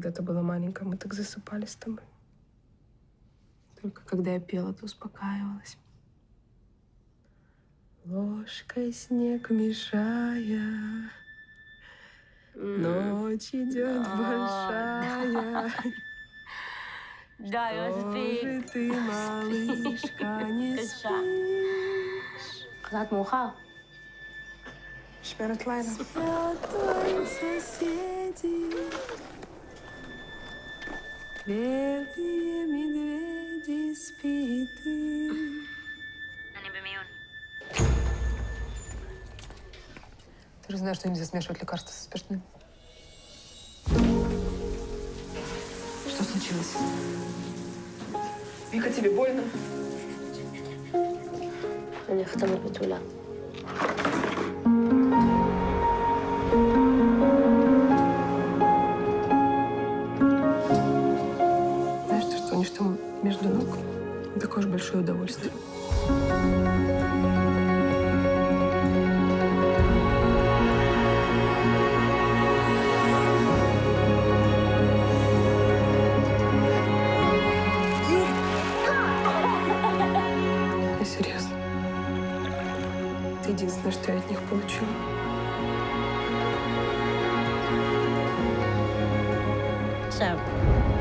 когда ты была маленькая, мы так засыпали с тобой. Только когда я пела, ты успокаивалась. Ложкой снег мешая, ночь идет большая. Да, я же ты, малышка, не спишь. Клад муха. Шперт. Спят твои соседи. Белые медведи спи ты. Ты же знаешь, что нельзя смешивать лекарства со спиртным. Что случилось? Вика, тебе больно? Меня фотографируют все между ног. Такое же большое удовольствие. Я серьезно. Это единственное, что я от них получила. So.